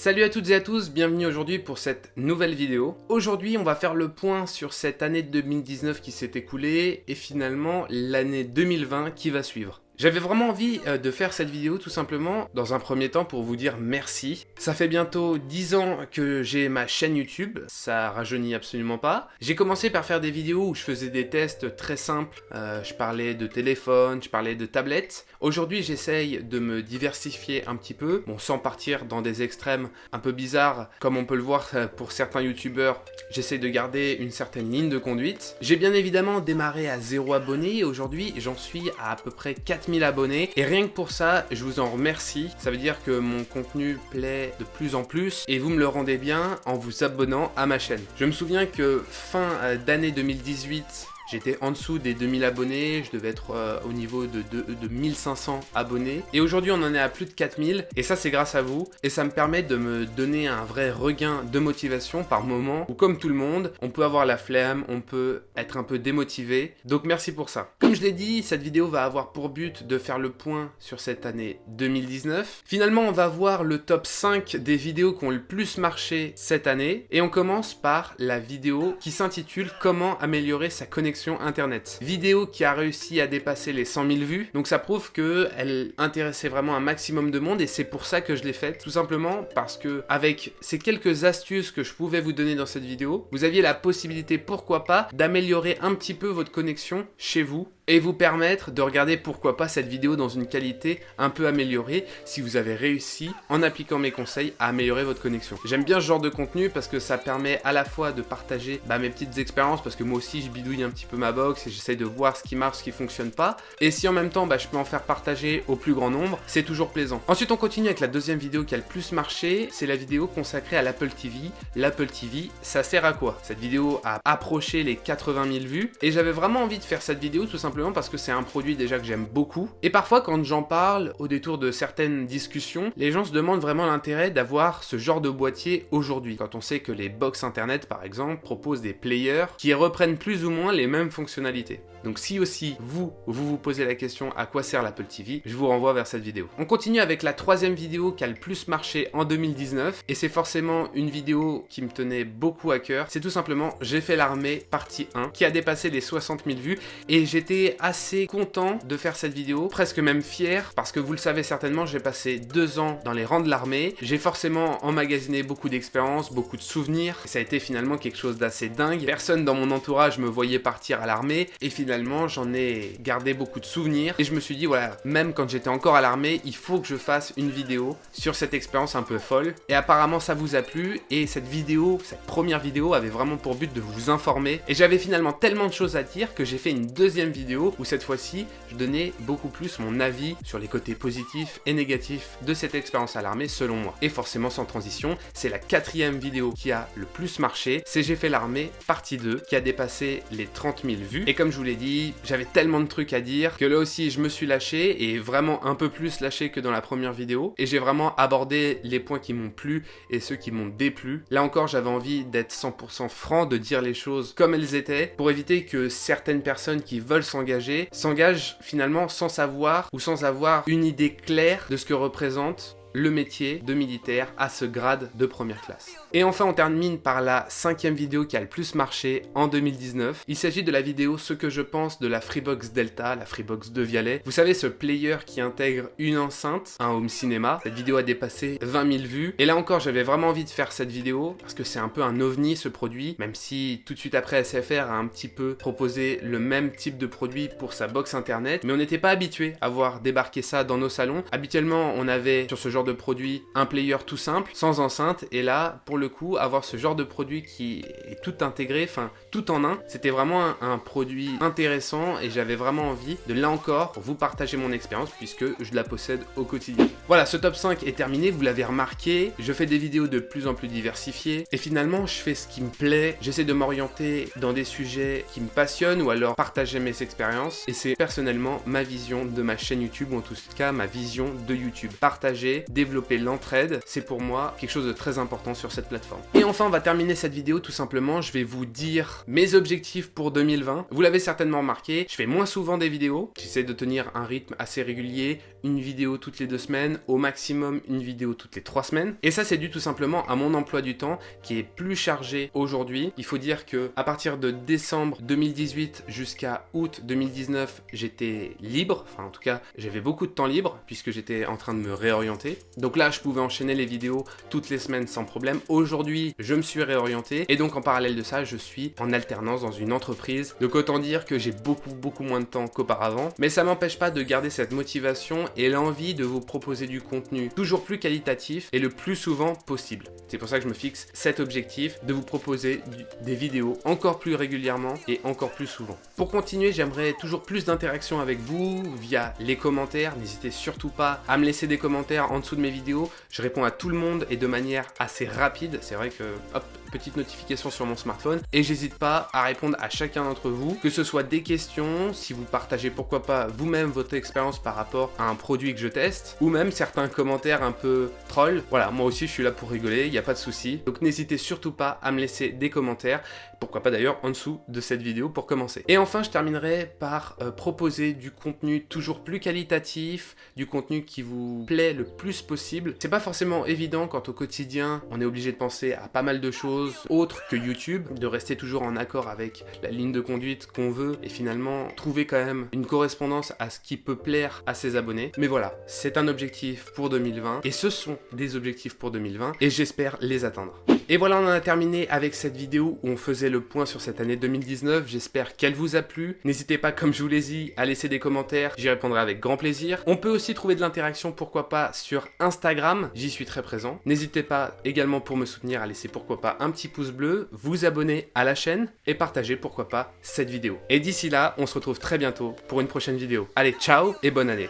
Salut à toutes et à tous, bienvenue aujourd'hui pour cette nouvelle vidéo. Aujourd'hui on va faire le point sur cette année 2019 qui s'est écoulée et finalement l'année 2020 qui va suivre. J'avais vraiment envie euh, de faire cette vidéo tout simplement dans un premier temps pour vous dire merci. Ça fait bientôt 10 ans que j'ai ma chaîne YouTube, ça rajeunit absolument pas. J'ai commencé par faire des vidéos où je faisais des tests très simples, euh, je parlais de téléphone, je parlais de tablette. Aujourd'hui j'essaye de me diversifier un petit peu, bon sans partir dans des extrêmes un peu bizarres comme on peut le voir euh, pour certains youtubeurs, j'essaye de garder une certaine ligne de conduite. J'ai bien évidemment démarré à 0 abonnés et aujourd'hui j'en suis à à peu près 4 abonnés. Et rien que pour ça, je vous en remercie. Ça veut dire que mon contenu plaît de plus en plus et vous me le rendez bien en vous abonnant à ma chaîne. Je me souviens que fin euh, d'année 2018, J'étais en dessous des 2000 abonnés, je devais être euh, au niveau de, de, 1500 abonnés. Et aujourd'hui, on en est à plus de 4000. Et ça, c'est grâce à vous. Et ça me permet de me donner un vrai regain de motivation par moment où, comme tout le monde, on peut avoir la flemme, on peut être un peu démotivé. Donc merci pour ça. Comme je l'ai dit, cette vidéo va avoir pour but de faire le point sur cette année 2019. Finalement, on va voir le top 5 des vidéos qui ont le plus marché cette année. Et on commence par la vidéo qui s'intitule Comment améliorer sa connexion internet. Vidéo qui a réussi à dépasser les 100 000 vues, donc ça prouve qu'elle intéressait vraiment un maximum de monde et c'est pour ça que je l'ai faite, tout simplement parce que avec ces quelques astuces que je pouvais vous donner dans cette vidéo, vous aviez la possibilité, pourquoi pas, d'améliorer un petit peu votre connexion chez vous et vous permettre de regarder pourquoi pas cette vidéo dans une qualité un peu améliorée si vous avez réussi, en appliquant mes conseils, à améliorer votre connexion. J'aime bien ce genre de contenu parce que ça permet à la fois de partager bah, mes petites expériences parce que moi aussi je bidouille un petit peu ma box et j'essaye de voir ce qui marche, ce qui fonctionne pas. Et si en même temps bah, je peux en faire partager au plus grand nombre, c'est toujours plaisant. Ensuite on continue avec la deuxième vidéo qui a le plus marché, c'est la vidéo consacrée à l'Apple TV. L'Apple TV, ça sert à quoi? Cette vidéo a approché les 80 000 vues et j'avais vraiment envie de faire cette vidéo tout simplement parce que c'est un produit déjà que j'aime beaucoup. Et parfois quand j'en parle, au détour de certaines discussions, les gens se demandent vraiment l'intérêt d'avoir ce genre de boîtier aujourd'hui. Quand on sait que les box internet par exemple proposent des players qui reprennent plus ou moins les mêmes fonctionnalités. Donc si aussi vous, vous vous posez la question à quoi sert l'Apple TV, je vous renvoie vers cette vidéo. On continue avec la troisième vidéo qui a le plus marché en 2019 et c'est forcément une vidéo qui me tenait beaucoup à cœur. C'est tout simplement J'ai fait l'armée partie 1 qui a dépassé les 60 000 vues et j'étais assez content de faire cette vidéo, presque même fier parce que vous le savez certainement, j'ai passé deux ans dans les rangs de l'armée. J'ai forcément emmagasiné beaucoup d'expériences, beaucoup de souvenirs. ça a été finalement quelque chose d'assez dingue. Personne dans mon entourage me voyait partir à l'armée et finalement, j'en ai gardé beaucoup de souvenirs. Et je me suis dit, voilà, même quand j'étais encore à l'armée, il faut que je fasse une vidéo sur cette expérience un peu folle. Et apparemment, ça vous a plu. Et cette vidéo, cette première vidéo, avait vraiment pour but de vous informer. Et j'avais finalement tellement de choses à dire que j'ai fait une deuxième vidéo où cette fois-ci, je donnais beaucoup plus mon avis sur les côtés positifs et négatifs de cette expérience à l'armée selon moi. Et forcément, sans transition, c'est la quatrième vidéo qui a le plus marché. C'est J'ai fait l'armée, partie 2, qui a dépassé les 30 000 vues. Et comme je vous l'ai dit, j'avais tellement de trucs à dire que là aussi je me suis lâché et vraiment un peu plus lâché que dans la première vidéo et j'ai vraiment abordé les points qui m'ont plu et ceux qui m'ont déplu. Là encore j'avais envie d'être 100% franc, de dire les choses comme elles étaient pour éviter que certaines personnes qui veulent s'engager s'engagent finalement sans savoir ou sans avoir une idée claire de ce que représente le métier de militaire à ce grade de première classe. Et enfin on termine par la cinquième vidéo qui a le plus marché en 2019. Il s'agit de la vidéo Ce que je pense de la Freebox Delta, la Freebox de Vialet. Vous savez ce player qui intègre une enceinte, un home cinéma. Cette vidéo a dépassé 20 000 vues. Et là encore j'avais vraiment envie de faire cette vidéo parce que c'est un peu un ovni ce produit, même si tout de suite après SFR a un petit peu proposé le même type de produit pour sa box internet. Mais on n'était pas habitué à voir débarquer ça dans nos salons. Habituellement on avait sur ce genre de produit un player tout simple, sans enceinte. Et là pour le coup, avoir ce genre de produit qui est tout intégré, enfin tout en un, c'était vraiment un, produit intéressant et j'avais vraiment envie de là encore vous partager mon expérience puisque je la possède au quotidien. Voilà, ce top 5 est terminé, vous l'avez remarqué, je fais des vidéos de plus en plus diversifiées et finalement je fais ce qui me plaît, j'essaie de m'orienter dans des sujets qui me passionnent ou alors partager mes expériences et c'est personnellement ma vision de ma chaîne YouTube ou en tout cas ma vision de YouTube. Partager développer l'entraide, c'est pour moi quelque chose de très important sur cette plateforme. Et enfin, on va terminer cette vidéo tout simplement, je vais vous dire mes objectifs pour 2020. Vous l'avez certainement remarqué, je fais moins souvent des vidéos, j'essaie de tenir un rythme assez régulier, une vidéo toutes les deux semaines, au maximum une vidéo toutes les trois semaines. Et ça, c'est dû tout simplement à mon emploi du temps qui est plus chargé aujourd'hui. Il faut dire que à partir de décembre 2018 jusqu'à août 2019, j'étais libre. Enfin, en tout cas, j'avais beaucoup de temps libre puisque j'étais en train de me réorienter. Donc là, je pouvais enchaîner les vidéos toutes les semaines sans problème. Aujourd'hui, je me suis réorienté et donc en parallèle de ça, je suis en alternance dans une entreprise. Donc autant dire que j'ai beaucoup, beaucoup moins de temps qu'auparavant. Mais ça m'empêche pas de garder cette motivation et l'envie de vous proposer du contenu toujours plus qualitatif et le plus souvent possible. C'est pour ça que je me fixe cet objectif de vous proposer des vidéos encore plus régulièrement et encore plus souvent. Pour continuer, j'aimerais toujours plus d'interaction avec vous via les commentaires. N'hésitez surtout pas à me laisser des commentaires en dessous de mes vidéos. Je réponds à tout le monde et de manière assez rapide. C'est vrai que, hop, petite notification sur mon smartphone et j'hésite pas à répondre à chacun d'entre vous, que ce soit des questions, si vous partagez pourquoi pas vous-même votre expérience par rapport à un produit que je teste, ou même certains commentaires un peu troll. Voilà, moi aussi je suis là pour rigoler, il n'y a pas de souci. Donc n'hésitez surtout pas à me laisser des commentaires, pourquoi pas d'ailleurs en dessous de cette vidéo pour commencer. Et enfin je terminerai par euh, proposer du contenu toujours plus qualitatif, du contenu qui vous plaît le plus possible. C'est pas forcément évident quand au quotidien on est obligé de penser à pas mal de choses autre que YouTube, de rester toujours en accord avec la ligne de conduite qu'on veut et finalement trouver quand même une correspondance à ce qui peut plaire à ses abonnés. Mais voilà, c'est un objectif pour 2020 et ce sont des objectifs pour 2020 et j'espère les atteindre. Et voilà, on en a terminé avec cette vidéo où on faisait le point sur cette année 2019. J'espère qu'elle vous a plu. N'hésitez pas, comme je vous l'ai dit, à laisser des commentaires. J'y répondrai avec grand plaisir. On peut aussi trouver de l'interaction, pourquoi pas, sur Instagram. J'y suis très présent. N'hésitez pas également pour me soutenir à laisser, pourquoi pas, un petit pouce bleu, vous abonner à la chaîne et partager, pourquoi pas, cette vidéo. Et d'ici là, on se retrouve très bientôt pour une prochaine vidéo. Allez, ciao et bonne année